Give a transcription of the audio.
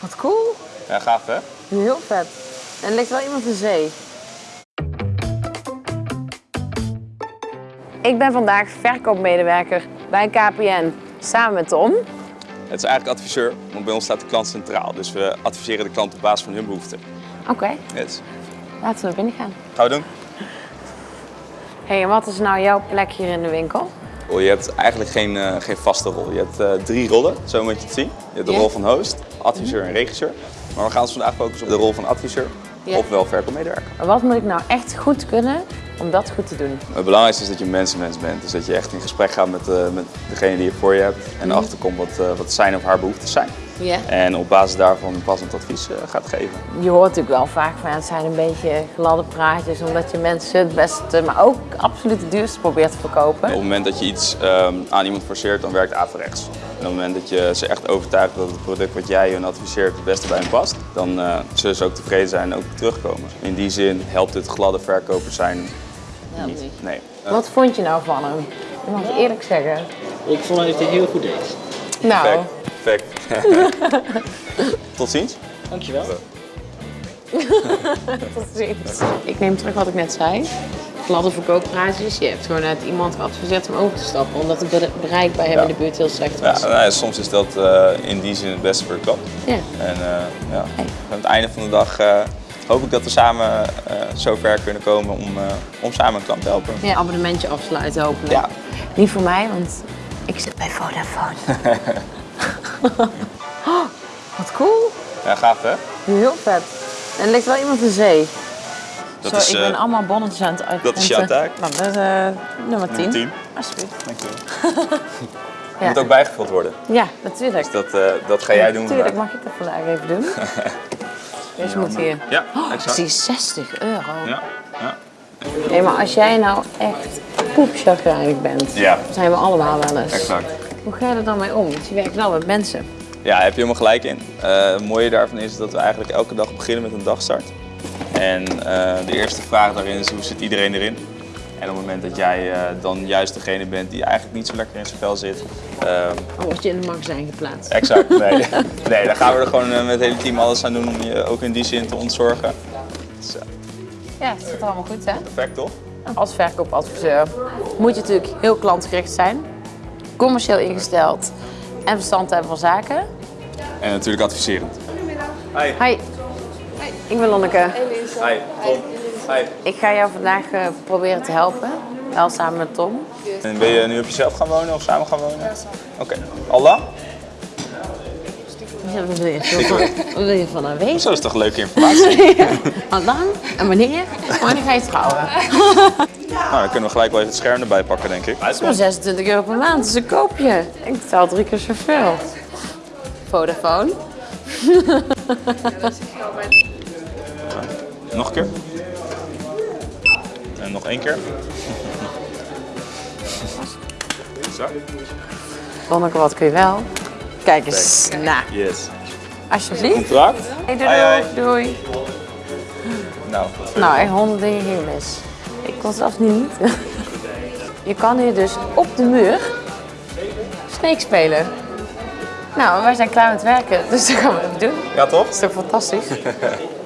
Wat cool. Ja, gaaf hè? Heel vet. En er ligt wel iemand in zee. Ik ben vandaag verkoopmedewerker bij KPN samen met Tom. Het is eigenlijk adviseur, want bij ons staat de klant centraal. Dus we adviseren de klant op basis van hun behoeften. Oké, Yes. laten we naar binnen gaan. Gaan we doen? hey, en wat is nou jouw plek hier in de winkel? Je hebt eigenlijk geen, eh, geen vaste rol. Je hebt eh, drie rollen, zo moet je het zien. Je hebt de rol van host, adviseur en regisseur. Maar we gaan ons vandaag focussen op de rol van adviseur, Ja. ofwel verkoopmedewerker. Wat moet ik nou echt goed kunnen om dat goed te doen? Het belangrijkste is dat je mensenmens bent. Dus dat je echt in gesprek gaat met, eh, met degene die je voor je hebt. En erachter komt wat, wat zijn of haar behoeften zijn. Ja. En op basis daarvan een passend advies gaat geven. Je hoort natuurlijk wel vaak van het zijn een beetje gladde praatjes omdat je mensen het beste, maar ook absoluut het duurste probeert te verkopen. Op het moment dat je iets ehm, aan iemand forceert, dan werkt averechts. En op het moment dat je ze echt overtuigt dat het product wat jij hun adviseert het beste bij hen past, dan eh, zullen ze ook tevreden zijn en ook terugkomen. In die zin helpt het gladde verkoper zijn niet. Nee. Wat vond je nou van hem? Ik mag het eerlijk zeggen. Ik vond dat hij het heel goed deed. Nou, Perfect. Perfect. Tot ziens. Dankjewel. Ik neem terug wat ik net zei. Gladde verkooppraatjes. Je hebt gewoon net iemand geadviseerd om over te stappen, omdat het bere- bereik bij hem Ja. in de buurt heel slecht Ja, was. nou ja, soms is dat eh, in die zin het beste voor de klant. Ja. En eh, ja, aan het einde van de dag eh, hoop ik dat we samen zo ver kunnen komen om, om samen een klant te helpen. Ja, abonnementje afsluiten hopelijk. Ja. Niet voor mij, want ik zit bij Vodafone. oh, wat cool. Ja, gaaf hè? Heel vet. En er ligt wel iemand in zee. Dat Zo, is, ik eh, ben allemaal bonnetjes aan het dat is jouw taak. Nou, dat is eh, nummer 10. 10. Alsjeblieft. Dankjewel. Ja. Moet ook bijgevuld worden. Ja, natuurlijk. Dat, eh, dat ga jij doen Natuurlijk mag ik dat vandaag even doen. Deze moet hier. Ja, Oh, exact. zie 60 euro. Ja, ja. Nee, maar als jij nou echt poepchagrijnig bent, Ja. zijn we allemaal wel eens. exact. Hoe ga je er dan mee om? Want je werkt wel met mensen. Ja, heb je helemaal gelijk in. Eh, het mooie daarvan is dat we eigenlijk elke dag beginnen met een dagstart. En eh, de eerste vraag daarin is hoe zit iedereen erin? En op het moment dat jij eh, dan juist degene bent die eigenlijk niet zo lekker in zijn vel zit. ehm, Dan word je in de magazijn geplaatst. exact, nee. nee, dan gaan we er gewoon met het hele team alles aan doen om je ook in die zin te ontzorgen. Ja, het zit allemaal goed hè? perfect toch? Als verkoopadviseur moet je natuurlijk heel klantgericht zijn, commercieel ingesteld en verstand hebben van zaken. En natuurlijk adviserend. Hi. Hi, ik ben Lonneke. Hi, Tom. Hi. Ik ga jou vandaag eh, proberen te helpen, wel samen met Tom. En ben je nu op jezelf gaan wonen of samen gaan wonen? Oké. Al lang? Ja, Wat wil je, van, wat wil je van haar weten? Zo is toch leuke informatie? Wat lang en wanneer? Wanneer ga je trouwen? nou, dan kunnen we gelijk wel even het scherm erbij pakken, denk ik. Dat is maar 26 euro per maand, dus een koopje. Ik betaal drie keer zoveel. Vodafone. Nog een keer. En nog één keer. Zo. Wat kun je wel? Kijk eens, nou, Yes. alsjeblieft. Contract? Hey, doei, Hoi, hoi. doei. Nou, Nou, echt honderd dingen ging mis. Ik kon zelfs niet. Je kan hier dus op de muur Snake spelen. Nou, wij zijn klaar met werken, dus dat gaan we even doen. Ja, toch? Dat is toch fantastisch?